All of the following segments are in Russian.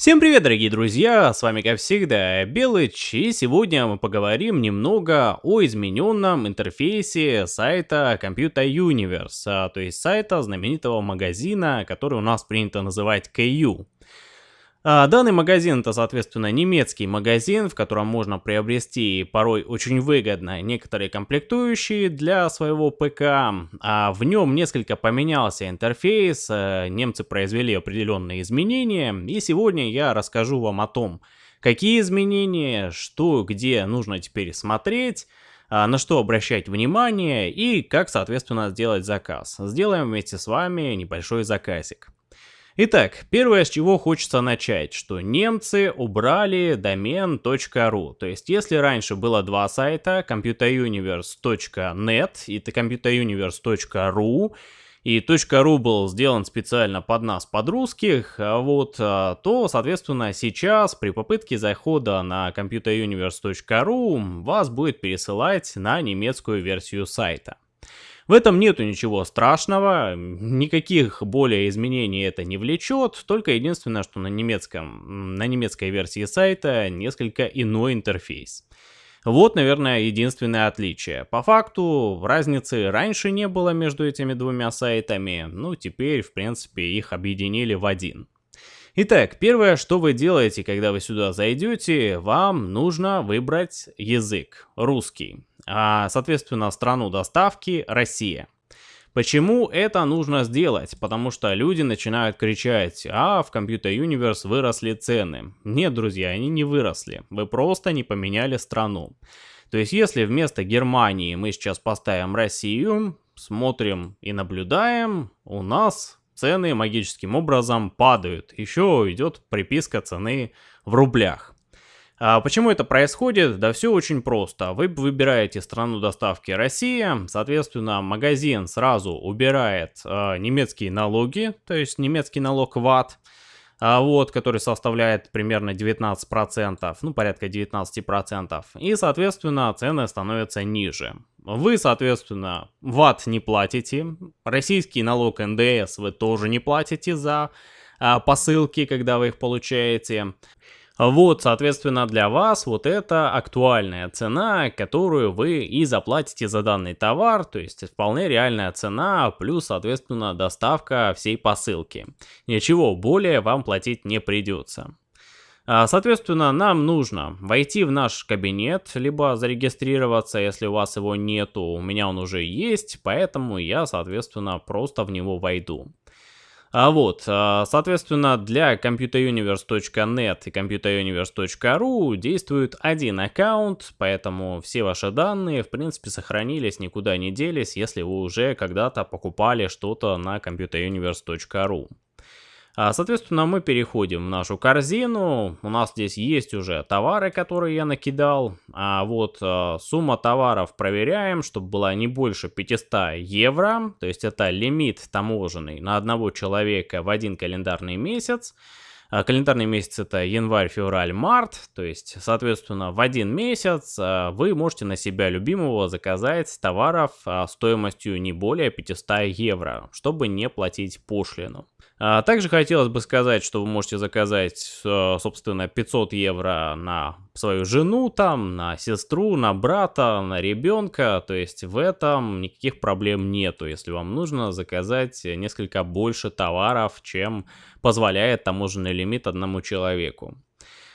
Всем привет, дорогие друзья, с вами как всегда Белыч, и сегодня мы поговорим немного о измененном интерфейсе сайта Computer Universe, а, то есть сайта знаменитого магазина, который у нас принято называть KU. А, данный магазин это, соответственно, немецкий магазин, в котором можно приобрести порой очень выгодно некоторые комплектующие для своего ПК. А в нем несколько поменялся интерфейс, э, немцы произвели определенные изменения, и сегодня я расскажу вам о том, какие изменения, что, где нужно теперь смотреть, а, на что обращать внимание и как, соответственно, сделать заказ. Сделаем вместе с вами небольшой заказик. Итак, первое, с чего хочется начать, что немцы убрали домен .ru. То есть, если раньше было два сайта, computeruniverse.net и computeruniverse.ru, и .ru был сделан специально под нас, под русских, а вот, а, то, соответственно, сейчас при попытке захода на computeruniverse.ru вас будет пересылать на немецкую версию сайта. В этом нету ничего страшного, никаких более изменений это не влечет, только единственное, что на немецком, на немецкой версии сайта несколько иной интерфейс. Вот, наверное, единственное отличие. По факту, разницы раньше не было между этими двумя сайтами, ну теперь, в принципе, их объединили в один. Итак, первое, что вы делаете, когда вы сюда зайдете, вам нужно выбрать язык, русский соответственно, страну доставки Россия. Почему это нужно сделать? Потому что люди начинают кричать, а в Computer Universe выросли цены. Нет, друзья, они не выросли, вы просто не поменяли страну. То есть, если вместо Германии мы сейчас поставим Россию, смотрим и наблюдаем, у нас цены магическим образом падают. Еще идет приписка цены в рублях. А почему это происходит? Да все очень просто. Вы выбираете страну доставки Россия, соответственно, магазин сразу убирает э, немецкие налоги, то есть немецкий налог ВАТ, а вот, который составляет примерно 19%, ну порядка 19%, и, соответственно, цены становятся ниже. Вы, соответственно, ВАТ не платите, российский налог НДС вы тоже не платите за а, посылки, когда вы их получаете. Вот, соответственно, для вас вот это актуальная цена, которую вы и заплатите за данный товар, то есть вполне реальная цена, плюс, соответственно, доставка всей посылки. Ничего более вам платить не придется. А, соответственно, нам нужно войти в наш кабинет, либо зарегистрироваться, если у вас его нету. У меня он уже есть, поэтому я, соответственно, просто в него войду. А вот, а, соответственно, для computeruniverse.net и computeruniverse.ru действует один аккаунт, поэтому все ваши данные, в принципе, сохранились, никуда не делись, если вы уже когда-то покупали что-то на computeruniverse.ru. А, соответственно, мы переходим в нашу корзину. У нас здесь есть уже товары, которые я накидал. А вот а, сумма товаров проверяем, чтобы была не больше 500 евро. То есть это лимит таможенный на одного человека в один календарный месяц. А, календарный месяц это январь, февраль, март, то есть, соответственно, в один месяц вы можете на себя любимого заказать товаров стоимостью не более 500 евро, чтобы не платить пошлину. А также хотелось бы сказать, что вы можете заказать, э, собственно, 500 евро на свою жену, там, на сестру, на брата, на ребенка. То есть в этом никаких проблем нету, если вам нужно заказать несколько больше товаров, чем позволяет таможенный лимит одному человеку.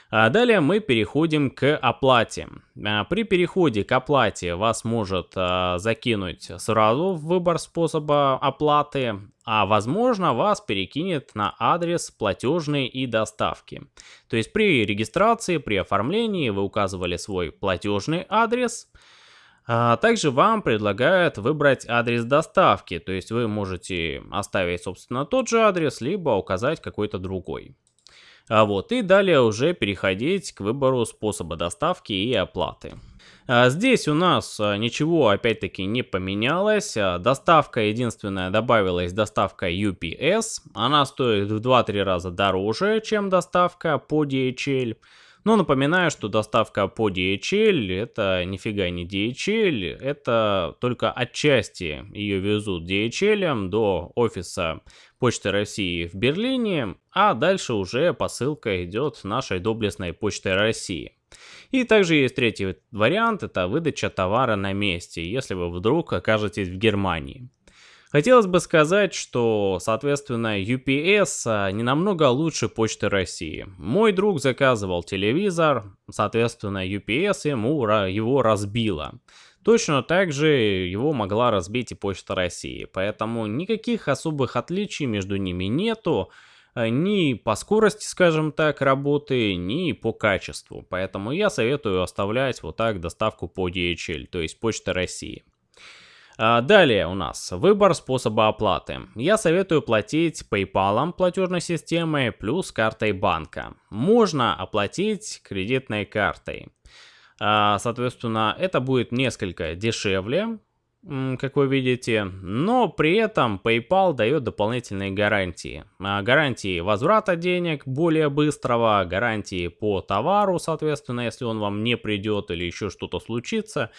А далее мы переходим к оплате. А, при переходе к оплате вас может а, закинуть сразу в выбор способа оплаты, а возможно вас перекинет на адрес платежной и доставки. То есть при регистрации, при оформлении вы указывали свой платежный адрес, также вам предлагают выбрать адрес доставки, то есть вы можете оставить, собственно, тот же адрес, либо указать какой-то другой. А вот, и далее уже переходить к выбору способа доставки и оплаты. А здесь у нас а, ничего опять-таки не поменялось. А, доставка единственная добавилась доставка UPS. Она стоит в 2-3 раза дороже, чем доставка по DHL. Но напоминаю, что доставка по DHL это нифига не DHL, это только отчасти ее везут DHL до офиса Почты России в Берлине, а дальше уже посылка идет нашей доблестной Почтой России. И также есть третий вариант, это выдача товара на месте, если вы вдруг окажетесь в Германии. Хотелось бы сказать, что, соответственно, UPS а, не намного лучше Почты России. Мой друг заказывал телевизор, соответственно, UPS ему его разбило. Точно так же его могла разбить и Почта России, поэтому никаких особых отличий между ними нету а, ни по скорости, скажем так, работы, ни по качеству. Поэтому я советую оставлять вот так доставку по DHL, то есть Почта России. А, далее у нас выбор способа оплаты. Я советую платить PayPal платежной системой плюс картой банка. Можно оплатить кредитной картой. А, соответственно, это будет несколько дешевле, как вы видите, но при этом PayPal дает дополнительные гарантии. А, гарантии возврата денег более быстрого, гарантии по товару, соответственно, если он вам не придет или еще что-то случится.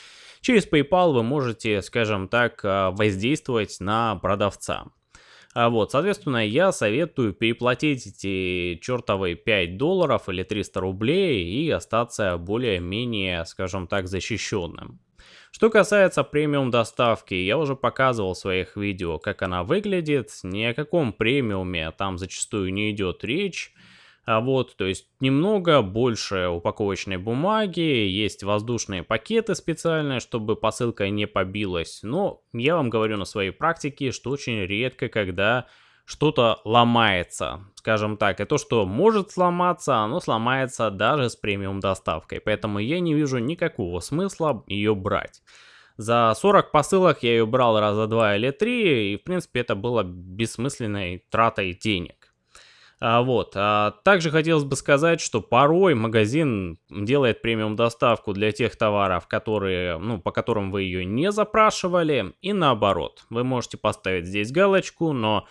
Через PayPal вы можете, скажем так, а, воздействовать на продавца. А вот, соответственно, я советую переплатить эти чертовые 5 долларов или 300 рублей и остаться более-менее, скажем так, защищенным. Что касается премиум доставки, я уже показывал в своих видео, как она выглядит. Ни о каком премиуме там зачастую не идет речь. А вот, то есть немного больше упаковочной бумаги, есть воздушные пакеты специальные, чтобы посылка не побилась. Но я вам говорю на своей практике, что очень редко, когда что-то ломается, скажем так. И то, что может сломаться, оно сломается даже с премиум доставкой. Поэтому я не вижу никакого смысла ее брать. За 40 посылок я ее брал раза два или три, и в принципе это было бессмысленной тратой денег. А, вот. А, также хотелось бы сказать, что порой магазин делает премиум доставку для тех товаров, которые, ну, по которым вы ее не запрашивали, и наоборот. Вы можете поставить здесь галочку, но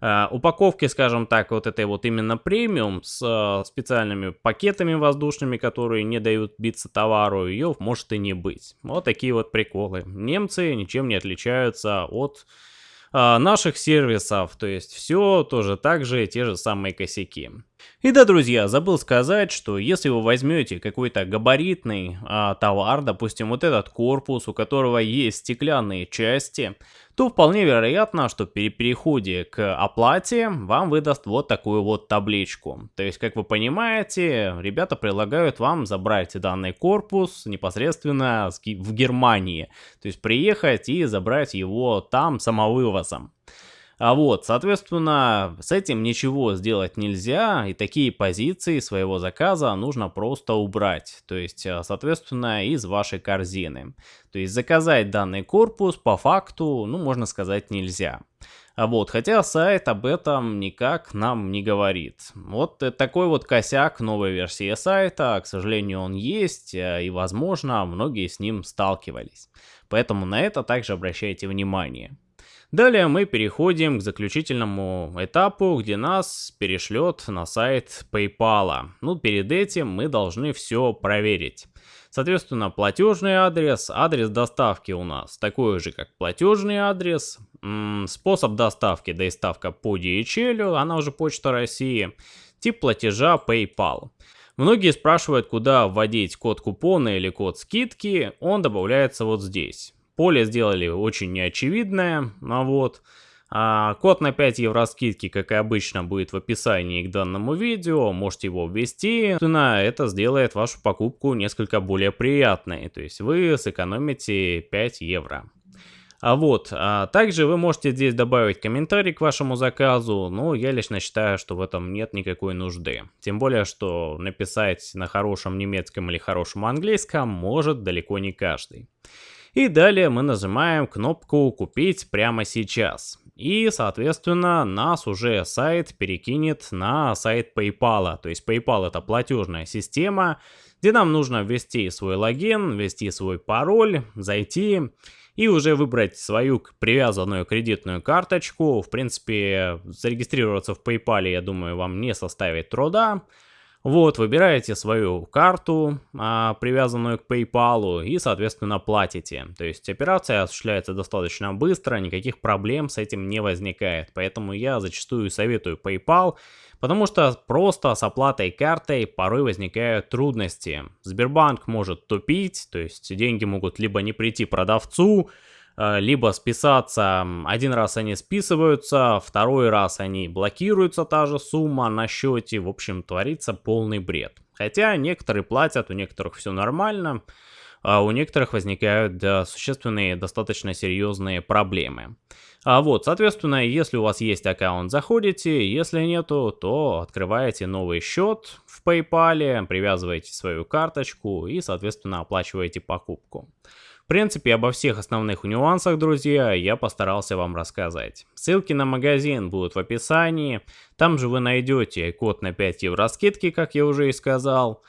а, упаковки, скажем так, вот этой вот именно премиум с а, специальными пакетами воздушными, которые не дают биться товару, ее может и не быть. Вот такие вот приколы. Немцы ничем не отличаются от наших сервисов, то есть все тоже так же, те же самые косяки. И да, друзья, забыл сказать, что если вы возьмете какой-то габаритный а, товар, допустим, вот этот корпус, у которого есть стеклянные части, то вполне вероятно, что при переходе к оплате вам выдаст вот такую вот табличку. То есть, как вы понимаете, ребята предлагают вам забрать данный корпус непосредственно в Германии. То есть, приехать и забрать его там самовывозом. А вот, соответственно, с этим ничего сделать нельзя, и такие позиции своего заказа нужно просто убрать, то есть, э, соответственно, из вашей корзины. То есть заказать данный корпус по факту, ну, можно сказать, нельзя. А вот, хотя сайт об этом никак нам не говорит. Вот такой вот косяк новой версии сайта, к сожалению, он есть, э, и, возможно, многие с ним сталкивались. Поэтому на это также обращайте внимание. Далее мы переходим к заключительному этапу, где нас перешлет на сайт PayPal. Ну, перед этим мы должны все проверить. Соответственно, платежный адрес, адрес доставки у нас такой же, как платежный адрес, способ доставки, доставка по DHL, она уже Почта России, тип платежа PayPal. Многие спрашивают, куда вводить код купона или код скидки, он добавляется вот здесь. Поле сделали очень неочевидное, а вот. А код на 5 евро скидки, как и обычно, будет в описании к данному видео, можете его ввести. Собственно, это сделает вашу покупку несколько более приятной, то есть вы сэкономите 5 евро. А вот, а также вы можете здесь добавить комментарий к вашему заказу, но я лично считаю, что в этом нет никакой нужды. Тем более, что написать на хорошем немецком или хорошем английском может далеко не каждый. И далее мы нажимаем кнопку «Купить прямо сейчас». И, соответственно, нас уже сайт перекинет на сайт PayPal. То есть PayPal это платежная система, где нам нужно ввести свой логин, ввести свой пароль, зайти и уже выбрать свою привязанную кредитную карточку. В принципе, зарегистрироваться в PayPal, я думаю, вам не составит труда. Вот, выбираете свою карту, а, привязанную к PayPal, и, соответственно, платите. То есть операция осуществляется достаточно быстро, никаких проблем с этим не возникает. Поэтому я зачастую советую PayPal, потому что просто с оплатой картой порой возникают трудности. Сбербанк может тупить, то есть деньги могут либо не прийти продавцу, либо списаться, один раз они списываются, второй раз они блокируются, та же сумма на счете, в общем, творится полный бред. Хотя некоторые платят, у некоторых все нормально, а у некоторых возникают существенные, достаточно серьезные проблемы. А вот, соответственно, если у вас есть аккаунт, заходите, если нету, то открываете новый счет в PayPal, привязываете свою карточку и, соответственно, оплачиваете покупку. Принципе, обо всех основных нюансах, друзья, я постарался вам рассказать. Ссылки на магазин будут в описании. Там же вы найдете код на 5 евро скидки, как я уже и сказал.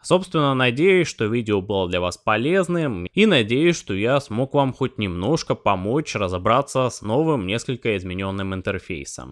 Собственно, надеюсь, что видео было для вас полезным и надеюсь, что я смог вам хоть немножко помочь разобраться с новым, несколько измененным интерфейсом.